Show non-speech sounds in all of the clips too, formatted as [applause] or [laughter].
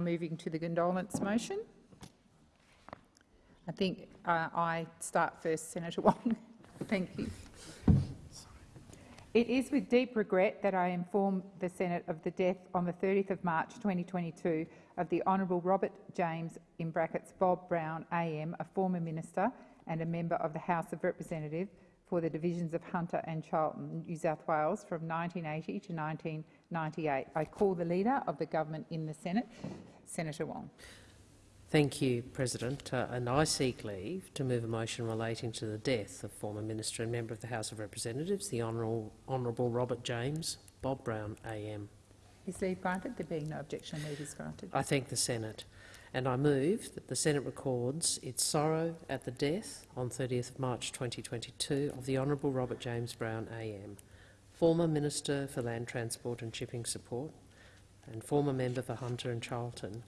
Moving to the condolence motion. I think uh, I start first, Senator [laughs] Wong. Thank you. It is with deep regret that I inform the Senate of the death on the 30th of March 2022 of the Honourable Robert James in brackets Bob Brown AM, a former minister and a member of the House of Representatives for the divisions of Hunter and Charlton, New South Wales from 1980 to 1998. I call the Leader of the Government in the Senate, Senator Wong. Thank you, President. Uh, and I seek leave to move a motion relating to the death of former Minister and Member of the House of Representatives, the Honourable, Honourable Robert James, Bob Brown AM. Is leave granted? There being no objection, leave is granted. I thank the Senate and I move that the Senate records its sorrow at the death on 30th March 2022 of the Honourable Robert James Brown AM, former Minister for Land Transport and Shipping Support and former member for Hunter and Charlton,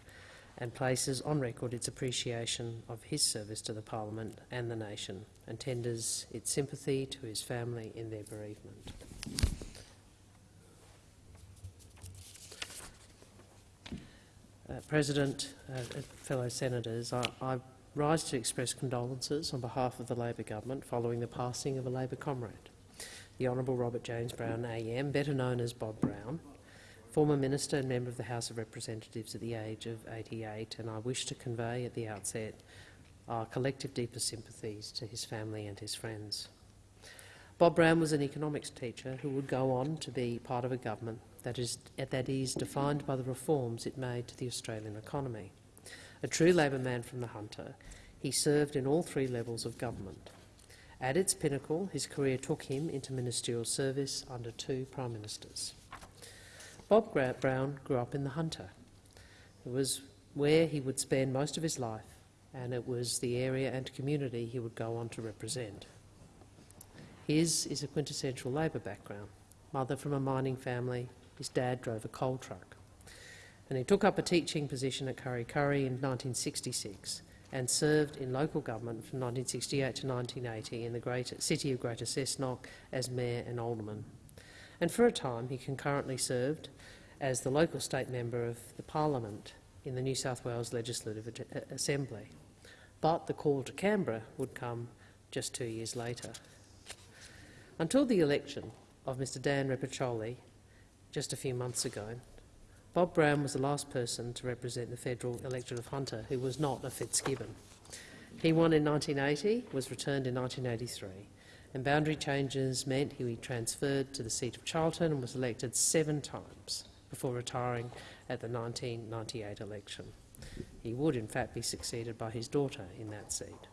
and places on record its appreciation of his service to the Parliament and the nation, and tenders its sympathy to his family in their bereavement. Uh, President, uh, fellow senators, I, I rise to express condolences on behalf of the Labor government following the passing of a Labor comrade, the Honourable Robert James Brown AM, better known as Bob Brown, former minister and member of the House of Representatives at the age of 88, and I wish to convey at the outset our collective deepest sympathies to his family and his friends. Bob Brown was an economics teacher who would go on to be part of a government that is, that is defined by the reforms it made to the Australian economy. A true Labor man from the Hunter, he served in all three levels of government. At its pinnacle, his career took him into ministerial service under two prime ministers. Bob Brown grew up in the Hunter. It was where he would spend most of his life, and it was the area and community he would go on to represent. His is a quintessential Labor background. Mother from a mining family, his dad drove a coal truck. And he took up a teaching position at Kurri Kurri in 1966 and served in local government from 1968 to 1980 in the city of Greater Cessnock as mayor and alderman and for a time he concurrently served as the local state member of the parliament in the New South Wales Legislative uh, Assembly. But the call to Canberra would come just two years later. Until the election of Mr Dan Repacholi just a few months ago, Bob Brown was the last person to represent the federal electorate of Hunter who was not a Fitzgibbon. He won in 1980, was returned in 1983, and boundary changes meant he transferred to the seat of Charlton and was elected seven times before retiring at the 1998 election. He would, in fact, be succeeded by his daughter in that seat.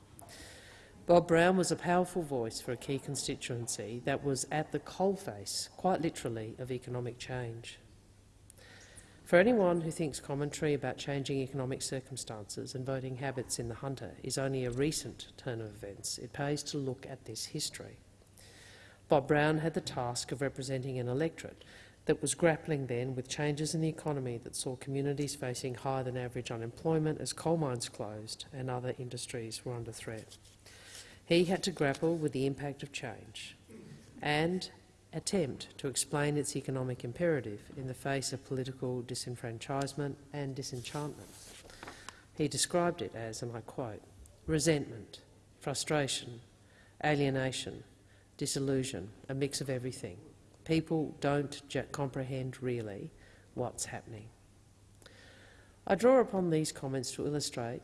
Bob Brown was a powerful voice for a key constituency that was at the coalface, quite literally, of economic change. For anyone who thinks commentary about changing economic circumstances and voting habits in the Hunter is only a recent turn of events, it pays to look at this history. Bob Brown had the task of representing an electorate that was grappling then with changes in the economy that saw communities facing higher than average unemployment as coal mines closed and other industries were under threat. He had to grapple with the impact of change and attempt to explain its economic imperative in the face of political disenfranchisement and disenchantment. He described it as, and I quote, resentment, frustration, alienation, disillusion, a mix of everything. People don't comprehend really what's happening. I draw upon these comments to illustrate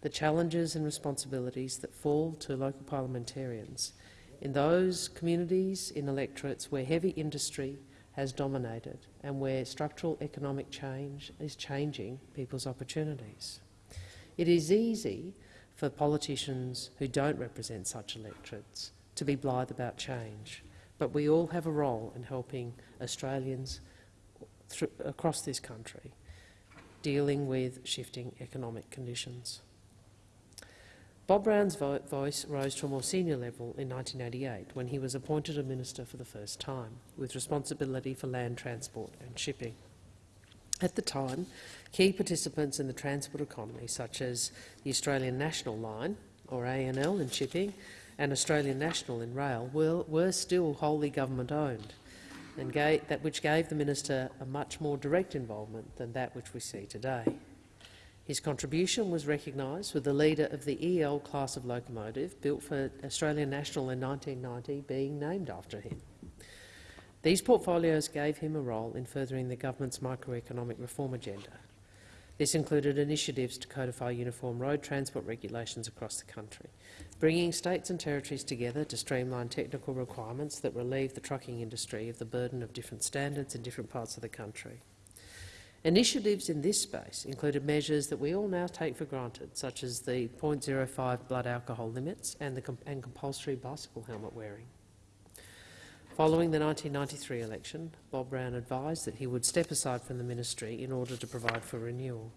the challenges and responsibilities that fall to local parliamentarians in those communities in electorates where heavy industry has dominated and where structural economic change is changing people's opportunities. It is easy for politicians who don't represent such electorates to be blithe about change, but we all have a role in helping Australians across this country dealing with shifting economic conditions. Bob Brown's vo voice rose to a more senior level in 1988 when he was appointed a minister for the first time, with responsibility for land transport and shipping. At the time, key participants in the transport economy, such as the Australian National Line, or ANL in shipping, and Australian National in rail, were, were still wholly government-owned, and gave, that which gave the minister a much more direct involvement than that which we see today. His contribution was recognised with the leader of the EL class of locomotive built for Australian National in 1990 being named after him. These portfolios gave him a role in furthering the government's microeconomic reform agenda. This included initiatives to codify uniform road transport regulations across the country, bringing states and territories together to streamline technical requirements that relieve the trucking industry of the burden of different standards in different parts of the country. Initiatives in this space included measures that we all now take for granted, such as the 0.05 blood alcohol limits and, the and compulsory bicycle helmet wearing. Following the 1993 election, Bob Brown advised that he would step aside from the ministry in order to provide for renewal.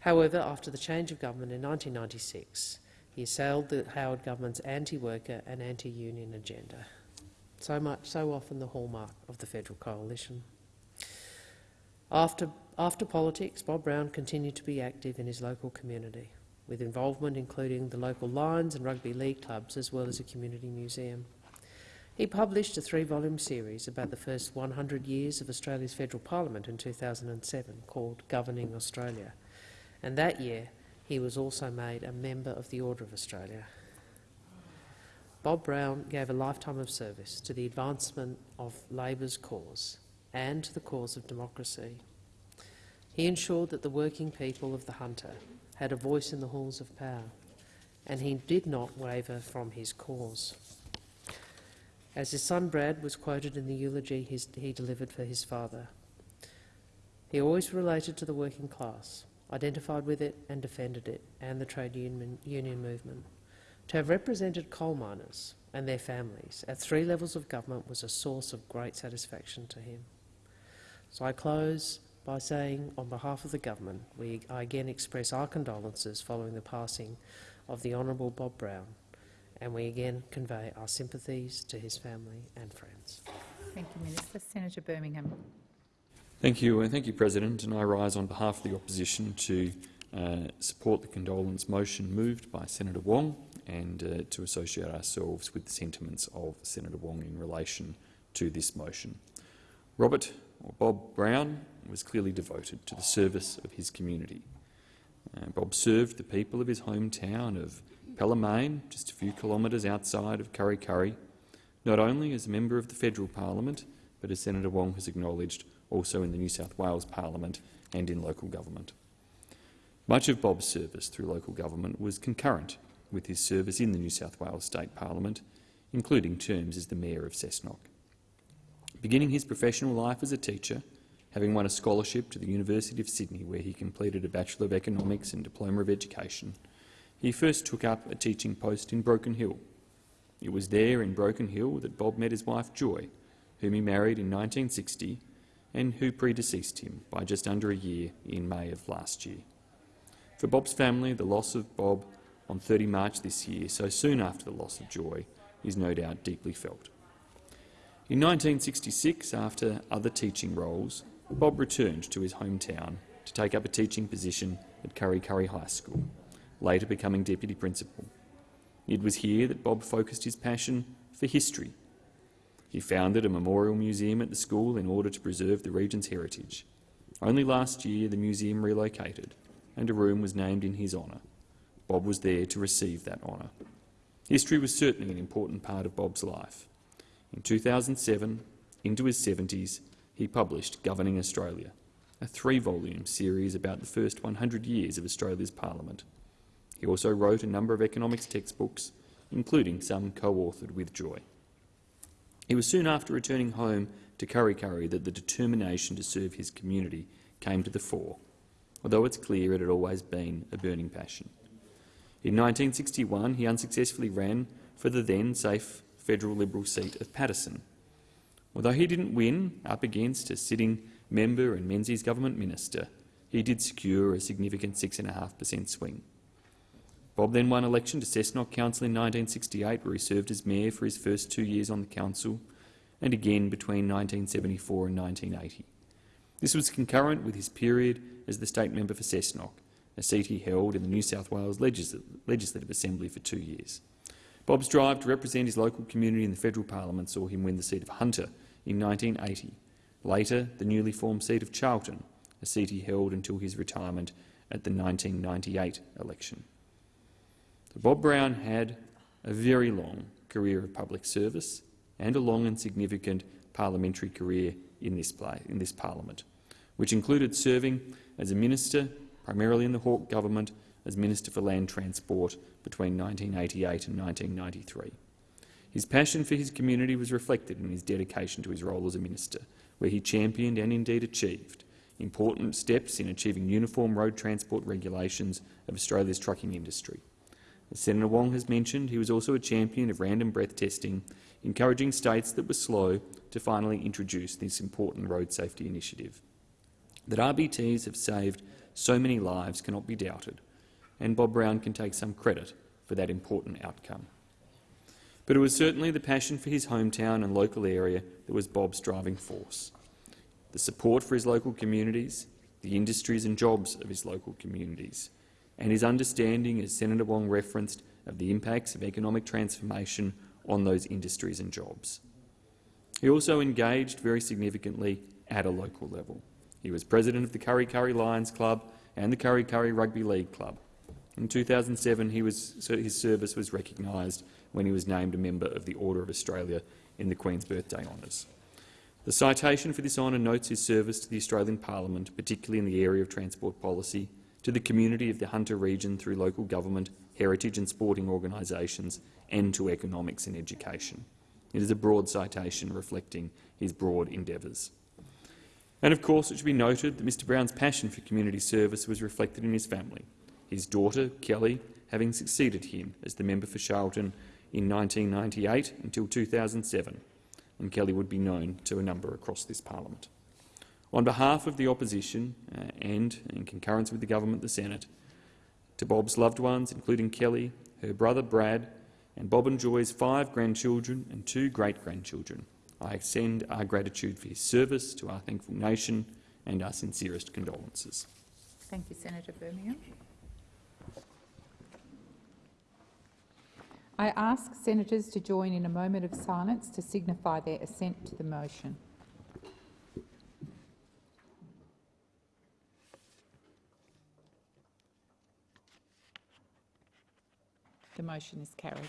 However, after the change of government in 1996, he assailed the Howard government's anti-worker and anti-union agenda, so much so often the hallmark of the federal coalition. After, after politics, Bob Brown continued to be active in his local community, with involvement including the local Lions and rugby league clubs as well as a community museum. He published a three-volume series about the first 100 years of Australia's federal parliament in 2007 called Governing Australia, and that year he was also made a member of the Order of Australia. Bob Brown gave a lifetime of service to the advancement of Labor's cause and to the cause of democracy. He ensured that the working people of the Hunter had a voice in the halls of power, and he did not waver from his cause. As his son Brad was quoted in the eulogy he delivered for his father, he always related to the working class, identified with it and defended it and the trade union, union movement. To have represented coal miners and their families at three levels of government was a source of great satisfaction to him. So I close by saying, on behalf of the government, we I again express our condolences following the passing of the Honourable Bob Brown, and we again convey our sympathies to his family and friends. Thank you, Minister. Senator Birmingham. Thank you, and thank you, President. And I rise on behalf of the opposition to uh, support the condolence motion moved by Senator Wong and uh, to associate ourselves with the sentiments of Senator Wong in relation to this motion. Robert or Bob Brown was clearly devoted to the service of his community. Uh, Bob served the people of his hometown of Pelham, just a few kilometres outside of Kurri Kurri, not only as a member of the federal parliament, but as Senator Wong has acknowledged, also in the New South Wales parliament and in local government. Much of Bob's service through local government was concurrent with his service in the New South Wales State Parliament, including terms as the Mayor of Cessnock. Beginning his professional life as a teacher, having won a scholarship to the University of Sydney where he completed a Bachelor of Economics and Diploma of Education, he first took up a teaching post in Broken Hill. It was there in Broken Hill that Bob met his wife Joy, whom he married in 1960 and who predeceased him by just under a year in May of last year. For Bob's family, the loss of Bob on 30 March this year, so soon after the loss of Joy, is no doubt deeply felt. In 1966, after other teaching roles, Bob returned to his hometown to take up a teaching position at Kurri Kurri High School, later becoming deputy principal. It was here that Bob focused his passion for history. He founded a memorial museum at the school in order to preserve the region's heritage. Only last year the museum relocated and a room was named in his honour. Bob was there to receive that honour. History was certainly an important part of Bob's life. In 2007, into his 70s, he published Governing Australia, a three-volume series about the first 100 years of Australia's parliament. He also wrote a number of economics textbooks, including some co-authored with Joy. It was soon after returning home to Kurri Kurri that the determination to serve his community came to the fore, although it's clear it had always been a burning passion. In 1961, he unsuccessfully ran for the then safe federal Liberal seat of Paterson. Although he didn't win up against a sitting member and Menzies government minister, he did secure a significant 6.5 per cent swing. Bob then won election to Cessnock Council in 1968, where he served as mayor for his first two years on the council, and again between 1974 and 1980. This was concurrent with his period as the state member for Cessnock, a seat he held in the New South Wales Legislative Assembly for two years. Bob's drive to represent his local community in the federal parliament saw him win the seat of Hunter in 1980, later the newly formed seat of Charlton, a seat he held until his retirement at the 1998 election. Bob Brown had a very long career of public service and a long and significant parliamentary career in this, in this parliament, which included serving as a minister, primarily in the Hawke government, as Minister for Land Transport between 1988 and 1993. His passion for his community was reflected in his dedication to his role as a minister, where he championed and indeed achieved important steps in achieving uniform road transport regulations of Australia's trucking industry. As Senator Wong has mentioned, he was also a champion of random breath testing, encouraging states that were slow to finally introduce this important road safety initiative. That RBTs have saved so many lives cannot be doubted, and Bob Brown can take some credit for that important outcome. But it was certainly the passion for his hometown and local area that was Bob's driving force. The support for his local communities, the industries and jobs of his local communities, and his understanding, as Senator Wong referenced, of the impacts of economic transformation on those industries and jobs. He also engaged very significantly at a local level. He was president of the Kurri Kurri Lions Club and the Kurri Kurri Rugby League Club. In 2007, he was, so his service was recognised when he was named a member of the Order of Australia in the Queen's Birthday Honours. The citation for this honour notes his service to the Australian Parliament, particularly in the area of transport policy, to the community of the Hunter region through local government, heritage and sporting organisations, and to economics and education. It is a broad citation reflecting his broad endeavours. And of course, it should be noted that Mr Brown's passion for community service was reflected in his family, his daughter, Kelly, having succeeded him as the member for Charlton in 1998 until 2007, and Kelly would be known to a number across this parliament. On behalf of the opposition uh, and in concurrence with the government, the Senate, to Bob's loved ones, including Kelly, her brother Brad, and Bob and Joy's five grandchildren and two great-grandchildren, I extend our gratitude for his service to our thankful nation and our sincerest condolences. Thank you, Senator Birmingham. I ask senators to join in a moment of silence to signify their assent to the motion. The motion is carried.